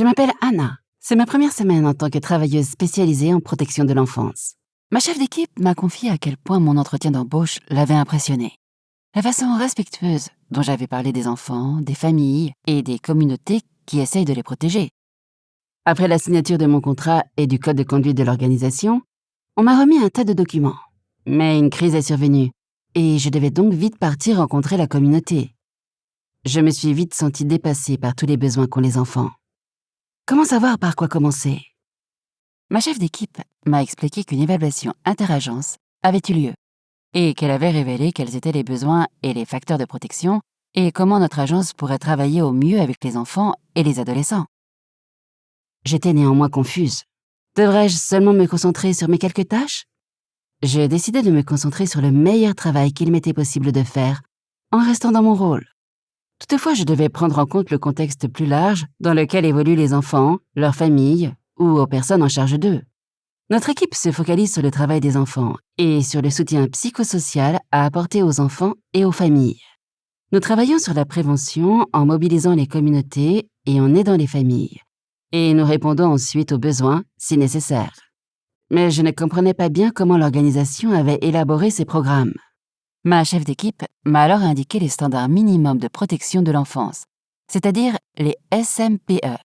Je m'appelle Anna. C'est ma première semaine en tant que travailleuse spécialisée en protection de l'enfance. Ma chef d'équipe m'a confié à quel point mon entretien d'embauche l'avait impressionné. La façon respectueuse dont j'avais parlé des enfants, des familles et des communautés qui essayent de les protéger. Après la signature de mon contrat et du code de conduite de l'organisation, on m'a remis un tas de documents. Mais une crise est survenue et je devais donc vite partir rencontrer la communauté. Je me suis vite sentie dépassée par tous les besoins qu'ont les enfants. Comment savoir par quoi commencer? Ma chef d'équipe m'a expliqué qu'une évaluation interagence avait eu lieu et qu'elle avait révélé quels étaient les besoins et les facteurs de protection et comment notre agence pourrait travailler au mieux avec les enfants et les adolescents. J'étais néanmoins confuse. Devrais-je seulement me concentrer sur mes quelques tâches? J'ai décidé de me concentrer sur le meilleur travail qu'il m'était possible de faire en restant dans mon rôle. Toutefois, je devais prendre en compte le contexte plus large dans lequel évoluent les enfants, leurs familles ou aux personnes en charge d'eux. Notre équipe se focalise sur le travail des enfants et sur le soutien psychosocial à apporter aux enfants et aux familles. Nous travaillons sur la prévention en mobilisant les communautés et en aidant les familles, et nous répondons ensuite aux besoins si nécessaire. Mais je ne comprenais pas bien comment l'organisation avait élaboré ces programmes. Ma chef d'équipe m'a alors indiqué les standards minimums de protection de l'enfance, c'est-à-dire les SMPE.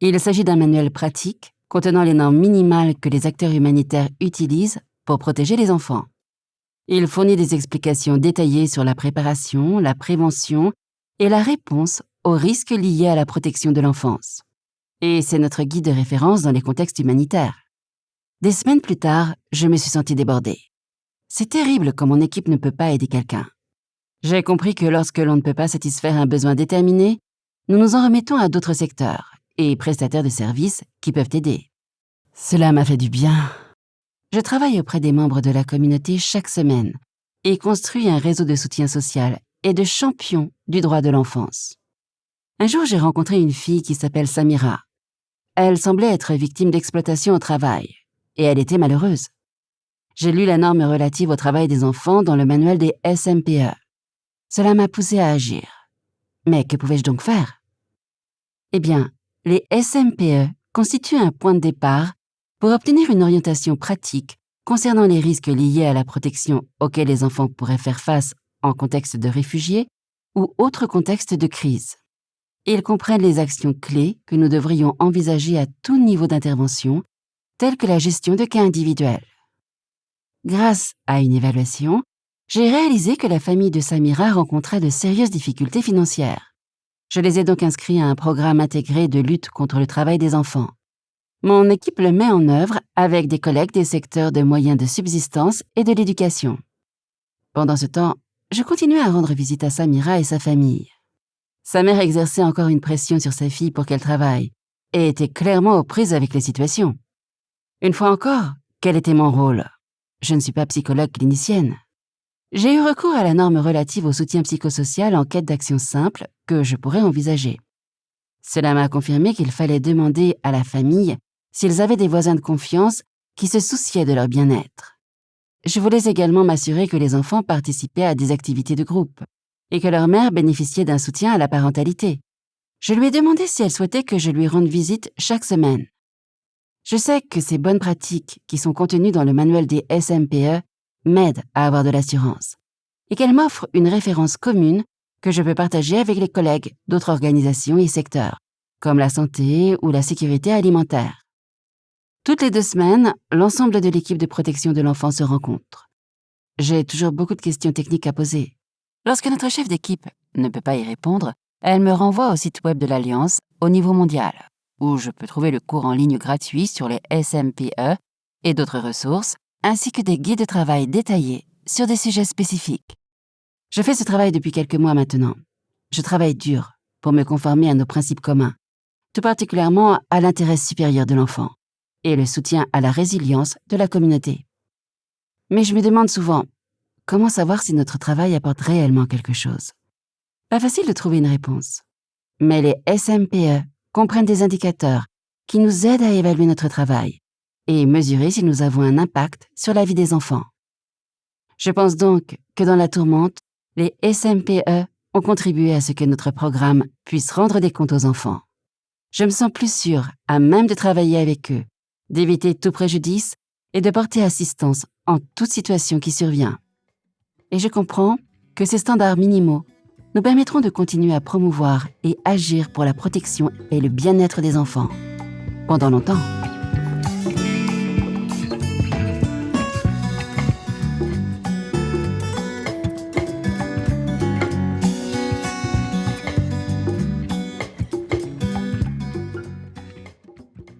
Il s'agit d'un manuel pratique contenant les normes minimales que les acteurs humanitaires utilisent pour protéger les enfants. Il fournit des explications détaillées sur la préparation, la prévention et la réponse aux risques liés à la protection de l'enfance. Et c'est notre guide de référence dans les contextes humanitaires. Des semaines plus tard, je me suis sentie débordée. C'est terrible quand mon équipe ne peut pas aider quelqu'un. J'ai compris que lorsque l'on ne peut pas satisfaire un besoin déterminé, nous nous en remettons à d'autres secteurs et prestataires de services qui peuvent aider. Cela m'a fait du bien. Je travaille auprès des membres de la communauté chaque semaine et construis un réseau de soutien social et de champions du droit de l'enfance. Un jour, j'ai rencontré une fille qui s'appelle Samira. Elle semblait être victime d'exploitation au travail, et elle était malheureuse j'ai lu la norme relative au travail des enfants dans le manuel des SMPE. Cela m'a poussé à agir. Mais que pouvais-je donc faire? Eh bien, les SMPE constituent un point de départ pour obtenir une orientation pratique concernant les risques liés à la protection auxquels les enfants pourraient faire face en contexte de réfugiés ou autre contexte de crise. Ils comprennent les actions clés que nous devrions envisager à tout niveau d'intervention, telles que la gestion de cas individuels. Grâce à une évaluation, j'ai réalisé que la famille de Samira rencontrait de sérieuses difficultés financières. Je les ai donc inscrits à un programme intégré de lutte contre le travail des enfants. Mon équipe le met en œuvre avec des collègues des secteurs de moyens de subsistance et de l'éducation. Pendant ce temps, je continuais à rendre visite à Samira et sa famille. Sa mère exerçait encore une pression sur sa fille pour qu'elle travaille et était clairement aux prises avec les situations. Une fois encore, quel était mon rôle? Je ne suis pas psychologue clinicienne. J'ai eu recours à la norme relative au soutien psychosocial en quête d'action simple que je pourrais envisager. Cela m'a confirmé qu'il fallait demander à la famille s'ils avaient des voisins de confiance qui se souciaient de leur bien-être. Je voulais également m'assurer que les enfants participaient à des activités de groupe et que leur mère bénéficiait d'un soutien à la parentalité. Je lui ai demandé si elle souhaitait que je lui rende visite chaque semaine. Je sais que ces bonnes pratiques qui sont contenues dans le manuel des SMPE m'aident à avoir de l'assurance et qu'elles m'offrent une référence commune que je peux partager avec les collègues d'autres organisations et secteurs, comme la santé ou la sécurité alimentaire. Toutes les deux semaines, l'ensemble de l'équipe de protection de l'enfant se rencontre. J'ai toujours beaucoup de questions techniques à poser. Lorsque notre chef d'équipe ne peut pas y répondre, elle me renvoie au site web de l'Alliance au niveau mondial où je peux trouver le cours en ligne gratuit sur les SMPE et d'autres ressources, ainsi que des guides de travail détaillés sur des sujets spécifiques. Je fais ce travail depuis quelques mois maintenant. Je travaille dur pour me conformer à nos principes communs, tout particulièrement à l'intérêt supérieur de l'enfant et le soutien à la résilience de la communauté. Mais je me demande souvent, comment savoir si notre travail apporte réellement quelque chose? Pas facile de trouver une réponse. Mais les SMPE comprennent des indicateurs qui nous aident à évaluer notre travail et mesurer si nous avons un impact sur la vie des enfants. Je pense donc que dans la tourmente, les SMPE ont contribué à ce que notre programme puisse rendre des comptes aux enfants. je me sens plus sûre, à même de travailler avec eux, d'éviter tout préjudice et de porter assistance en toute situation qui survient. Et je comprends que ces standards minimaux nous permettront de continuer à promouvoir et agir pour la protection et le bien-être des enfants. Pendant longtemps.